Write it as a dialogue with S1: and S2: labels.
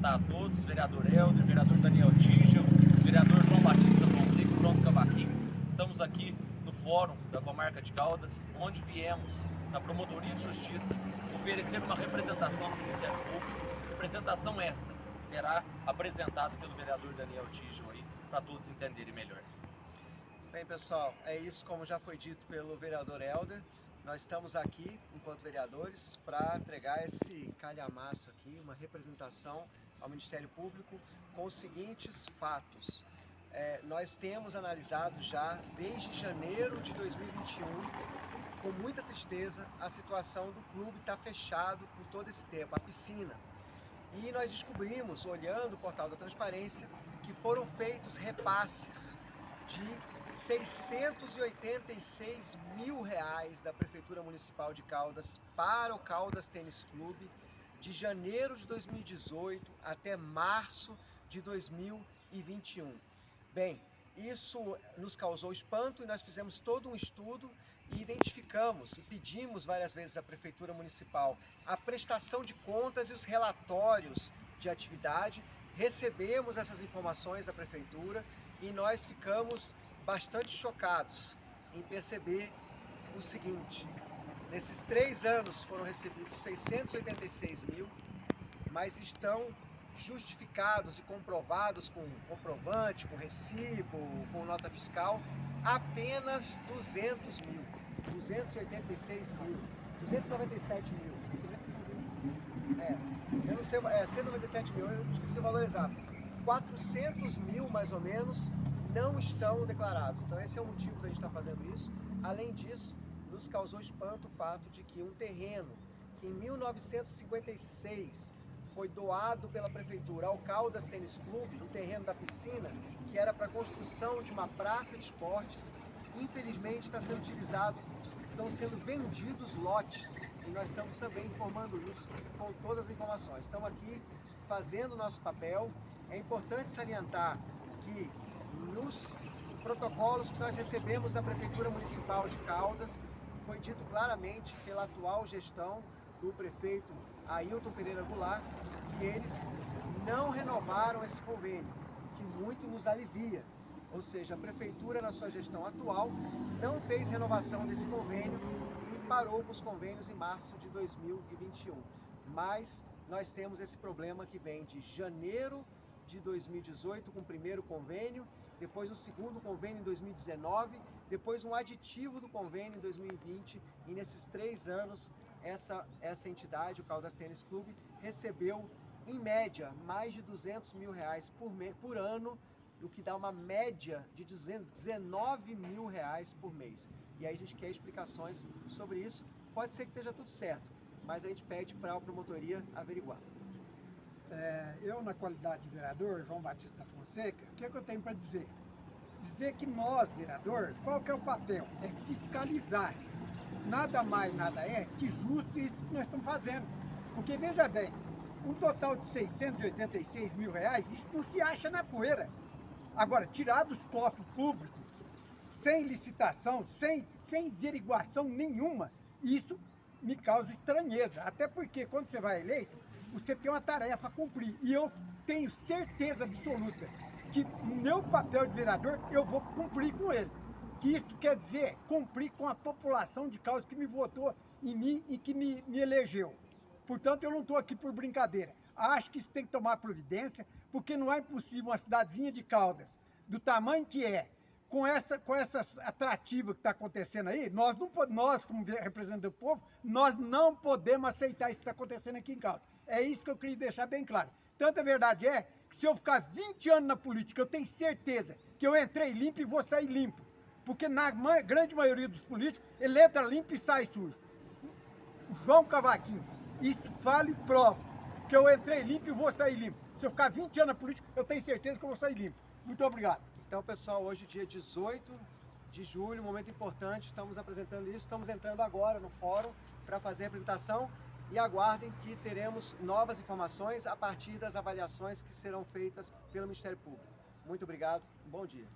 S1: cumprimentar a todos, vereador Helder, vereador Daniel Tigel, vereador João Batista Fonseca Pronto Cavaquinho. Estamos aqui no Fórum da Comarca de Caldas, onde viemos na Promotoria de Justiça oferecer uma representação do Ministério Público, representação esta que será apresentada pelo vereador Daniel Tigel aí, para todos entenderem melhor.
S2: Bem, pessoal, é isso como já foi dito pelo vereador Helder. Nós estamos aqui, enquanto vereadores, para entregar esse calhamaço aqui, uma representação ao Ministério Público com os seguintes fatos. É, nós temos analisado já, desde janeiro de 2021, com muita tristeza, a situação do clube está fechado por todo esse tempo, a piscina. E nós descobrimos, olhando o portal da transparência, que foram feitos repasses de 686 mil reais da Prefeitura Municipal de Caldas para o Caldas Tênis Clube de janeiro de 2018 até março de 2021. Bem, isso nos causou espanto e nós fizemos todo um estudo e identificamos e pedimos várias vezes à Prefeitura Municipal a prestação de contas e os relatórios de atividade. Recebemos essas informações da Prefeitura e nós ficamos bastante chocados em perceber o seguinte, nesses três anos foram recebidos 686 mil, mas estão justificados e comprovados com comprovante, com recibo, com nota fiscal, apenas 200 mil, 286 mil, 297 mil. É, eu não sei, é 197 mil, eu esqueci o valor exato. 400 mil, mais ou menos, não estão declarados. Então esse é o motivo da gente estar fazendo isso. Além disso, nos causou espanto o fato de que um terreno que em 1956 foi doado pela prefeitura ao Caldas Tênis Clube, o terreno da piscina, que era para construção de uma praça de esportes, infelizmente está sendo utilizado, estão sendo vendidos lotes. E nós estamos também informando isso com todas as informações. Estamos aqui fazendo o nosso papel. É importante salientar que nos protocolos que nós recebemos da Prefeitura Municipal de Caldas, foi dito claramente pela atual gestão do prefeito Ailton Pereira Goulart, que eles não renovaram esse convênio, que muito nos alivia. Ou seja, a Prefeitura, na sua gestão atual, não fez renovação desse convênio e parou com os convênios em março de 2021. Mas nós temos esse problema que vem de janeiro de 2018 com o primeiro convênio depois um segundo convênio em 2019, depois um aditivo do convênio em 2020 e nesses três anos essa, essa entidade, o Caldas Tênis Clube, recebeu em média mais de 200 mil reais por, me, por ano, o que dá uma média de 19 mil reais por mês. E aí a gente quer explicações sobre isso. Pode ser que esteja tudo certo, mas a gente pede para a promotoria averiguar.
S3: É, eu, na qualidade de vereador, João Batista Fonseca, o que, é que eu tenho para dizer? Dizer que nós, vereador, qual que é o papel? É fiscalizar. Nada mais, nada é que justo isso que nós estamos fazendo. Porque, veja bem, um total de 686 mil reais, isso não se acha na poeira. Agora, tirar dos cofres públicos, sem licitação, sem, sem averiguação nenhuma, isso me causa estranheza. Até porque, quando você vai eleito, você tem uma tarefa a cumprir. E eu tenho certeza absoluta que meu papel de vereador, eu vou cumprir com ele. Que isso quer dizer cumprir com a população de causa que me votou em mim e que me, me elegeu. Portanto, eu não estou aqui por brincadeira. Acho que isso tem que tomar providência, porque não é impossível uma cidadezinha de Caldas, do tamanho que é, com essa, com essa atrativa que está acontecendo aí, nós, não, nós, como representante do povo, nós não podemos aceitar isso que está acontecendo aqui em Caldas. É isso que eu queria deixar bem claro. Tanta verdade é que se eu ficar 20 anos na política, eu tenho certeza que eu entrei limpo e vou sair limpo. Porque na grande maioria dos políticos, ele entra limpo e sai sujo. João Cavaquinho, isso fala e prova. Que eu entrei limpo e vou sair limpo. Se eu ficar 20 anos na política, eu tenho certeza que eu vou sair limpo. Muito obrigado.
S2: Então, pessoal, hoje dia 18 de julho, momento importante, estamos apresentando isso, estamos entrando agora no fórum para fazer a apresentação e aguardem que teremos novas informações a partir das avaliações que serão feitas pelo Ministério Público. Muito obrigado, bom dia.